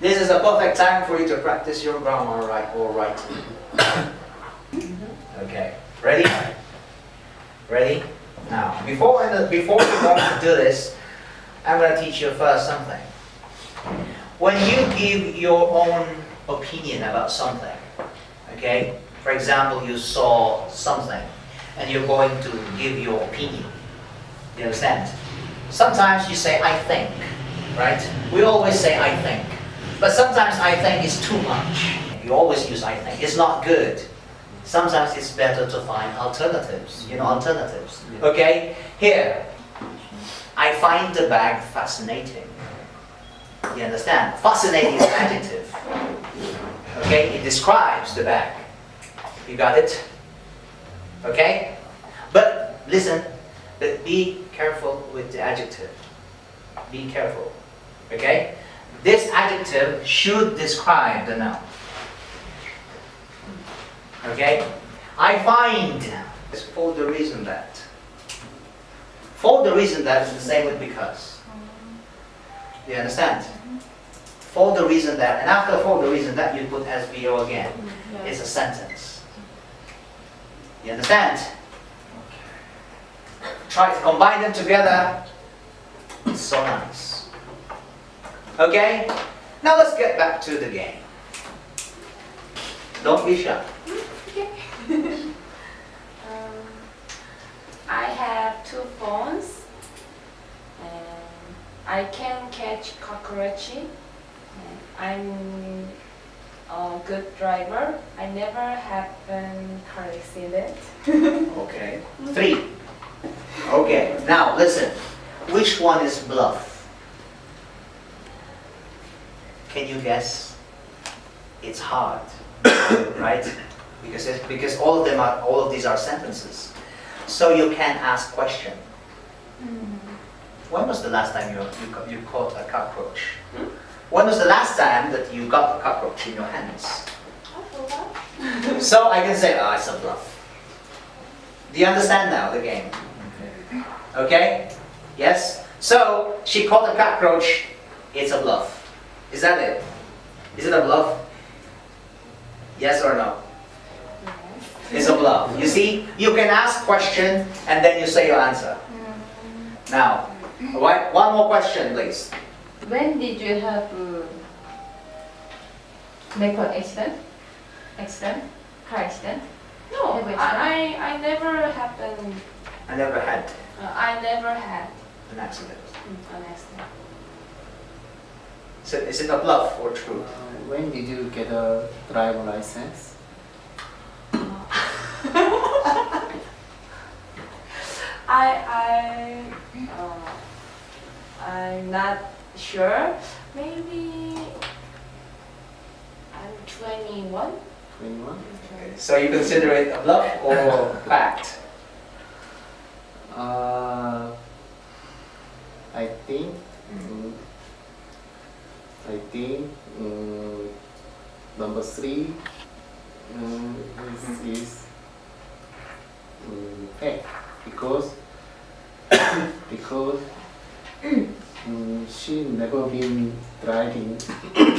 This is a perfect time for you to practice your grammar right or writing. Okay, ready? Ready? Now, before, before we go to do this, I'm going to teach you first something. When you give your own opinion about something, okay? For example, you saw something and you're going to give your opinion. You understand? Sometimes you say, I think, right? We always say, I think. But sometimes I think is too much. You always use I think. It's not good. Sometimes it's better to find alternatives, you know, alternatives. Okay? Here, I find the bag fascinating. You understand? Fascinating is an adjective. Okay? It describes the bag. You got it? Okay? But listen, but be careful with the adjective. Be careful. Okay? This adjective should describe the noun. Okay? I find for the reason that. For the reason that is the same with because. You understand? For the reason that, and after for the reason that you put SVO again. It's a sentence. You understand? Try to combine them together. It's so nice. Okay? Now let's get back to the game. Don't be shy. Um, I have two phones and I can catch cockroach. And I'm a good driver. I never have a car accident. Okay. Three. Okay. Now listen. Which one is bluff? Can you guess? It's hard, right? Because it, because all of them are all of these are sentences. So you can ask question. Mm-hmm. When was the last time you you, you caught a cockroach? Hmm? When was the last time that you got a cockroach in your hands? So I can say, ah, it's a bluff. Do you understand now the game? Mm-hmm. Okay? Yes? So, she caught a cockroach, it's a bluff. Is that it? Is it a bluff? Yes or no? It's a bluff. You see, you can ask question and then you say your answer. Now, one one more question please. When did you have uh, make an accident? Accident? Car accident? No, Never I, I, I never happened. I never had Uh, I never had an accident. an accident. So is it a bluff or true? Uh, when did you get a driver license? I I uh, I'm not sure. Maybe I'm 21. 21? Okay. So you consider it a bluff or fact? Uh, I think, mm, I think mm, number three mm, is, is mm, fact because because mm, she never been driving.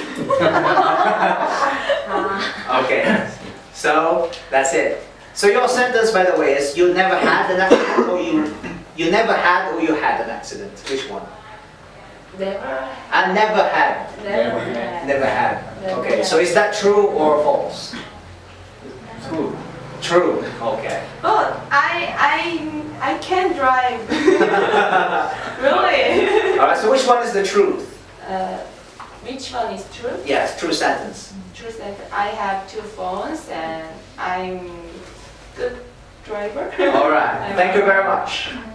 Okay, so that's it. So your sentence, by the way, is you never had an accident or you you never had or you had an accident. Which one? Never, I never had. never, Never had. Never had. Never Okay, had. so is that true or false? True. True. Okay. But I I I can drive. really? All right. So which one is the truth? Uh, which one is true? Yes, true sentence. True sentence. I have two phones and I'm good driver. All right. Thank you very much.